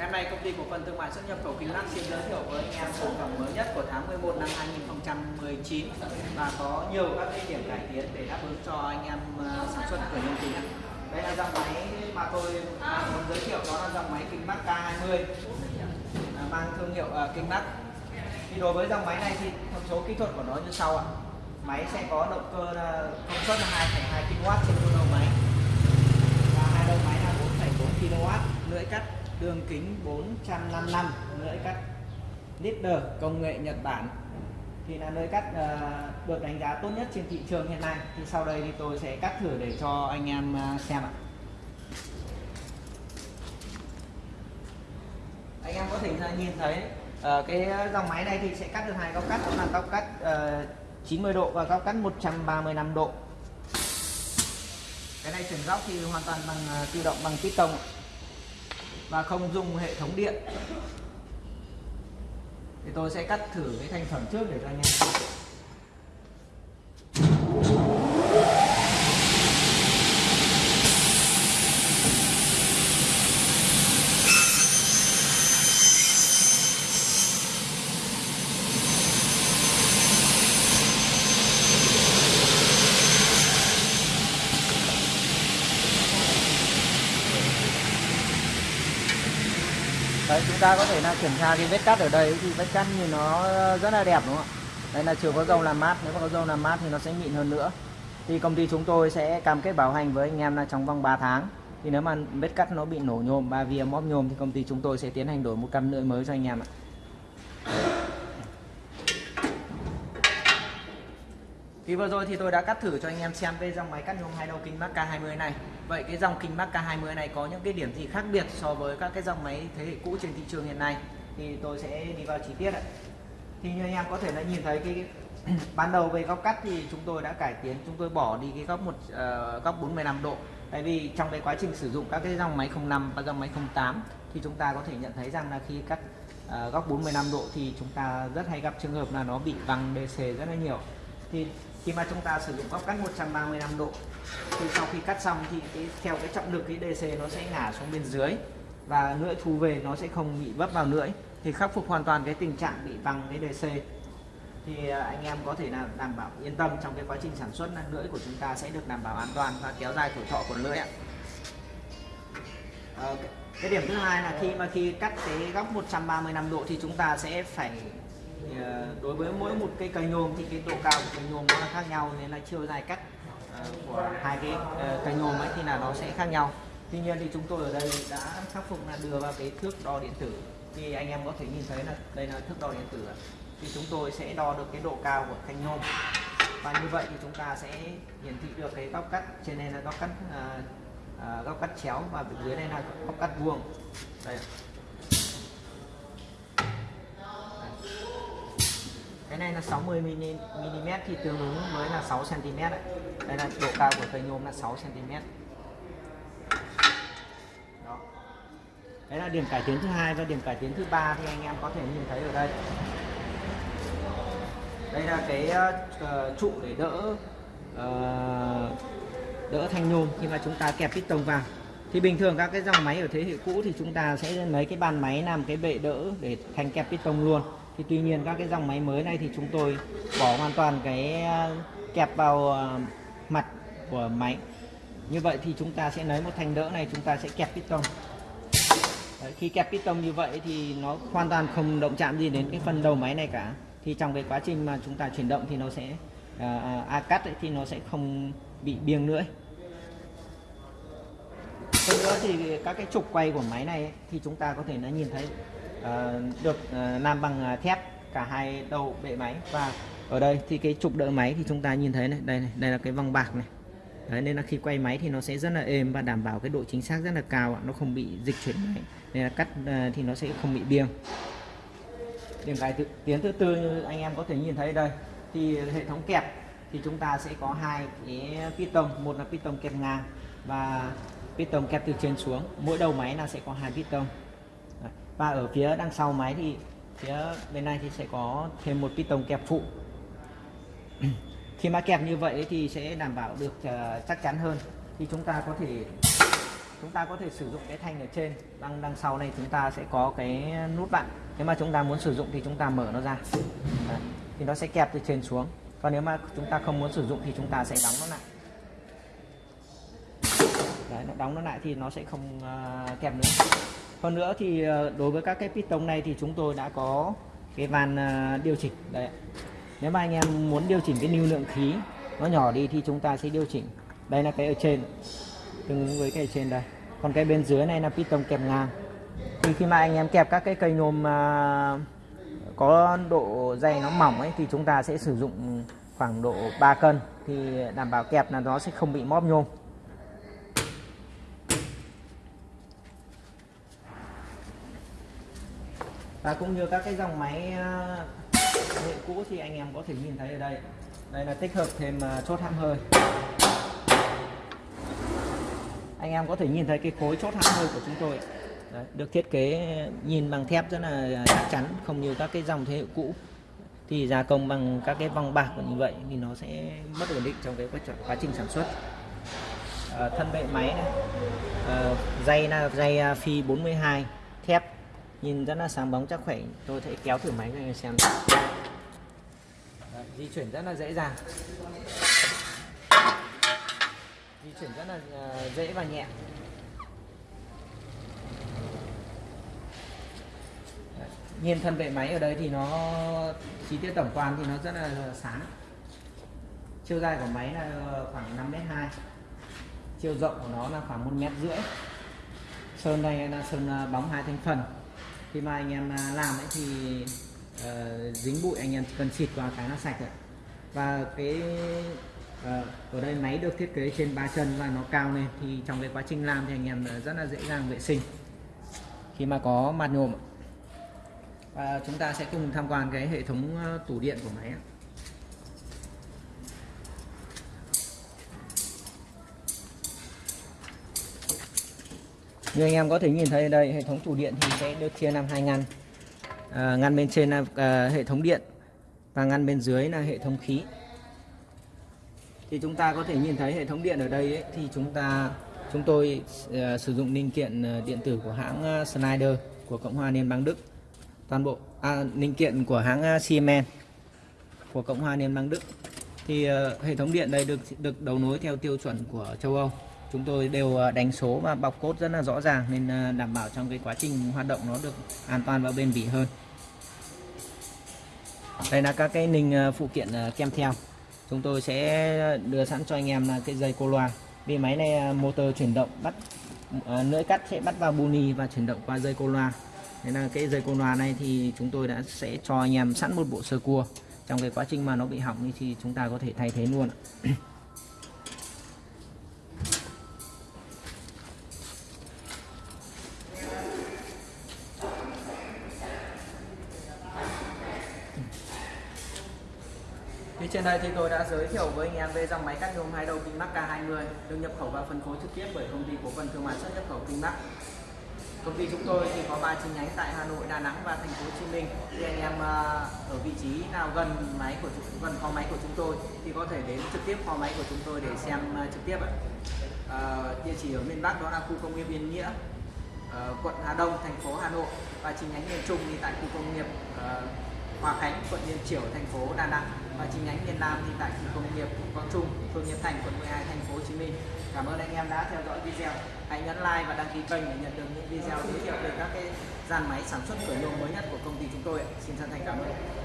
Ngày hôm nay công ty cổ phần thương mại xuất nhập khẩu Kính Bắc xin giới thiệu với anh em sản phẩm mới nhất của tháng 11 năm 2019 và có nhiều các cái điểm cải tiến để đáp ứng cho anh em ờ, sản xuất của nhân kính. Đây là dòng máy mà tôi à, muốn giới thiệu đó là dòng máy kính mắt K20 mang thương hiệu ờ, kính mắt. Thì đối với dòng máy này thì thông số kỹ thuật của nó như sau ạ. Máy sẽ có động cơ công suất là 2,2 kW trên một đầu máy và hai đầu máy là 4,4 kW lưỡi cắt đường kính 455 lưỡi cắt leader công nghệ Nhật Bản thì là lưỡi cắt ờ, được đánh giá tốt nhất trên thị trường hiện nay. Thì sau đây thì tôi sẽ cắt thử để cho anh em ờ, xem ạ. Anh em có thể nhìn thấy ờ, cái dòng máy này thì sẽ cắt được hai góc cắt đó là góc cắt ờ, 90 độ và góc cắt 135 độ. Cái này chuyển góc thì hoàn toàn bằng tự động bằng piston ạ và không dùng hệ thống điện. Thì tôi sẽ cắt thử cái thành phẩm trước để cho anh em Đấy, chúng ta có thể là kiểm tra cái vết cắt ở đây thì vết cắt như nó ờ, rất là đẹp đúng không ạ? Đây là chưa có dầu làm mát, nếu mà có dầu làm mát thì nó sẽ mịn hơn nữa. Thì công ty chúng tôi sẽ cam kết bảo hành với anh em là trong vòng 3 tháng. Thì nếu mà vết cắt nó bị nổ nhôm, ba vía móp nhôm thì công ty chúng tôi sẽ tiến hành đổi một cam lưỡi mới cho anh em ạ. Thì vừa rồi thì tôi đã cắt thử cho anh em xem cái dòng máy cắt nhôm hai đầu kinh Mark K20 này. Vậy cái dòng kinh Mark K20 này có những cái điểm gì khác biệt so với các cái dòng máy thế hệ cũ trên thị trường hiện nay thì tôi sẽ đi vào chi tiết ạ. Thì như anh em có thể là nhìn thấy cái ban đầu về góc cắt thì chúng tôi đã cải tiến, chúng tôi bỏ đi cái góc một uh, góc 45 độ. Tại vì trong cái quá trình sử dụng các cái dòng máy 05 và dòng máy 08 thì chúng ta có thể nhận thấy rằng là khi cắt uh, góc 45 độ thì chúng ta rất hay gặp trường hợp là nó bị văng DC rất là nhiều. Thì khi mà chúng ta sử dụng góc cắt 135 độ thì sau khi cắt xong thì cái, theo cái trọng lực cái DC nó sẽ ngả xuống bên dưới và lưỡi thu về nó sẽ không bị vấp vào lưỡi thì khắc phục hoàn toàn cái tình trạng bị văng cái DC thì à, anh em có thể là đảm bảo yên tâm trong cái quá trình sản xuất là lưỡi của chúng ta sẽ được đảm bảo an toàn và kéo dài tuổi thọ của lưỡi ạ. Ờ, cái điểm thứ hai là khi mà khi cắt cái góc 135 độ thì chúng ta sẽ phải Ờ, đối với mỗi một cây cây nhôm thì cái độ cao của cây nhôm nó là khác nhau nên là chiều dài cắt ờ, của hai cái ờ, cây nhôm ấy thì là nó sẽ khác nhau. Tuy nhiên thì chúng tôi ở đây đã khắc phục là đưa vào cái thước đo điện tử. Thì anh em có thể nhìn thấy là đây là thước đo điện tử thì chúng tôi sẽ đo được cái độ cao của thanh nhôm. Và như vậy thì chúng ta sẽ hiển thị được cái góc cắt trên đây là góc cắt à, à, góc cắt chéo và dưới đây là góc cắt vuông. Đây cái này là 60 mm thì tương ứng với là 6 cm ạ. đây là độ cao của cây nhôm là 6 cm đó. Đấy là điểm cải tiến thứ hai và điểm cải tiến thứ ba thì anh em có thể nhìn thấy ở đây. Đây là cái uh, trụ để đỡ uh, đỡ thanh nhôm khi mà chúng ta kẹp piston vào. Thì bình thường các cái dòng máy ở thế hệ cũ thì chúng ta sẽ lấy cái bàn máy làm cái bệ đỡ để thành kẹp piston luôn thì tuy nhiên các cái dòng máy mới này thì chúng tôi bỏ hoàn toàn cái ờ, kẹp vào ờ, mặt của máy. Như vậy thì chúng ta sẽ lấy một thanh đỡ này chúng ta sẽ kẹp piston. Đấy, khi kẹp piston như vậy thì nó hoàn toàn không động chạm gì đến cái phần đầu máy này cả. Thì trong cái quá trình mà chúng ta chuyển động thì nó sẽ à, à, a cắt ấy, thì nó sẽ không bị biêng nữa hơn nữa thì các cái trục quay của máy này ấy, thì chúng ta có thể nó nhìn thấy Ờ, được ờ, làm bằng ờ, thép cả hai đầu bệ máy. Và ở đây thì cái trục đỡ máy thì chúng ta nhìn thấy này đây này đây là cái vòng bạc này. Đấy, nên là khi quay máy thì nó sẽ rất là êm và đảm bảo cái độ chính xác rất là cao ạ. nó không bị dịch chuyển máy. Nên là cắt thì nó sẽ không bị biêng. Điểm cải tiến thứ tư như anh em có thể nhìn thấy đây thì hệ thống kẹp thì chúng ta sẽ có hai cái piston một là piston kẹp ngang và piston kẹp từ trên xuống. Mỗi đầu máy là sẽ có hai piston và ở phía đằng sau máy thì phía bên này thì sẽ có thêm một piston kẹp phụ. Khi mà kẹp như vậy thì sẽ đảm bảo được ờ, chắc chắn hơn. Thì chúng ta có thể chúng ta có thể sử dụng cái thanh ở trên. Đằng đằng sau này chúng ta sẽ có cái nút bạn. Nếu mà chúng ta muốn sử dụng thì chúng ta mở nó ra. Đấy. thì nó sẽ kẹp từ trên xuống. Còn nếu mà chúng ta không muốn sử dụng thì chúng ta sẽ đóng nó lại. Đấy, nó đóng nó lại thì nó sẽ không uh, kẹp nữa hơn nữa thì ờ, đối với các cái piston này thì chúng tôi đã có cái van ờ, điều chỉnh. Đấy nếu mà anh em muốn điều chỉnh cái lưu lượng khí nó nhỏ đi thì chúng ta sẽ điều chỉnh. Đây là cái ở trên. Tương ứng với cái ở trên đây. Còn cái bên dưới này là piston kẹp ngang. Thì khi mà anh em kẹp các cái cây nhôm ờ, có độ dày nó mỏng ấy thì chúng ta sẽ sử dụng khoảng độ 3 cân. Thì đảm bảo kẹp là nó sẽ không bị móp nhôm. Và cũng như các cái dòng máy ờ, hệ cũ thì anh em có thể nhìn thấy ở đây. Đây là tích hợp thêm ờ, chốt hãm hơi. Anh em có thể nhìn thấy cái khối chốt hãm hơi của chúng tôi. Đấy, được thiết kế nhìn bằng thép rất là ờ, chắc chắn không như các cái dòng thế hệ cũ. Thì gia công bằng các cái vòng bạc như vậy thì nó sẽ mất ổn định trong cái quá, trình sản xuất. À, thân bệ máy này. À, dây là dây phi 42 thép nhìn rất là sáng bóng chắc khỏe. Tôi sẽ kéo thử máy cho anh em xem. Đấy, di chuyển rất là dễ dàng. Di chuyển rất là ờ, dễ và nhẹ. Nhìn thân bệ máy ở đây thì nó chi tiết tổng quan thì nó rất là sáng. Chiều dài của máy là khoảng 5 mét 2 chiều rộng của nó là khoảng một mét rưỡi. Sơn đây là sơn ờ, bóng hai thành phần khi mà anh em à, làm ấy thì uh, dính bụi anh em cần xịt qua cái nó sạch rồi. Và cái uh, ở đây máy được thiết kế trên ba chân và nó cao lên thì trong cái quá trình làm thì anh em ờ, rất là dễ dàng vệ sinh. Khi mà có mặt nhôm và chúng ta sẽ cùng tham quan cái hệ thống tủ điện của máy như anh em có thể nhìn thấy đây hệ thống tủ điện thì sẽ được chia làm hai ngăn. À, ngăn bên trên là à, hệ thống điện và ngăn bên dưới là hệ thống khí. Thì chúng ta có thể nhìn thấy hệ thống điện ở đây ấy, thì chúng ta chúng tôi à, sử dụng linh kiện à, điện tử của hãng à, Schneider của Cộng hòa Liên bang Đức. Toàn bộ à, linh kiện của hãng à, Siemens của Cộng hòa Liên bang Đức. Thì à, hệ thống điện đây được được đấu nối theo tiêu chuẩn của châu Âu chúng tôi đều ờ, đánh số và bọc cốt rất là rõ ràng nên ờ, đảm bảo trong cái quá trình hoạt động nó được an toàn và bền bỉ hơn. Đây là các cái ninh ờ, phụ kiện kèm theo. Chúng tôi sẽ đưa sẵn cho anh em là cái dây cô loa. Vì máy này motor chuyển động bắt lưỡi cắt sẽ bắt vào buni và chuyển động qua dây cô loa. Nên là cái dây cô loa này thì chúng tôi đã sẽ cho anh em sẵn một bộ sơ cua. Trong cái quá trình mà nó bị hỏng thì chúng ta có thể thay thế luôn trên đây thì tôi đã giới thiệu với anh em về dòng máy cắt nhôm hai đầu kinh K20 được nhập khẩu và phân phối trực tiếp bởi công ty cổ phần thương mại xuất nhập khẩu kinh Công ty chúng tôi thì có 3 chi nhánh tại Hà Nội, Đà Nẵng và thành phố Hồ Chí Minh. Thì anh em à, ở vị trí nào gần máy của gần kho máy của chúng tôi thì có thể đến trực tiếp kho máy của chúng tôi để xem à, trực tiếp ạ. À, địa chỉ ở miền Bắc đó là khu công nghiệp Yên Nghĩa, à, quận Hà Đông, thành phố Hà Nội và chi nhánh miền Trung thì tại khu công nghiệp Hòa Khánh, quận Liên Chiểu, thành phố Đà Nẵng và chi nhánh miền Nam thì tại khu công nghiệp Quang Trung, phường Hiệp Thành, quận 12, thành phố Hồ Chí Minh. Cảm ơn anh em đã theo dõi video. Hãy nhấn like và đăng ký kênh để nhận được những video giới thiệu về các cái dàn máy sản xuất cửa nhôm mới nhất của công ty chúng tôi. Xin chân thành cảm ơn.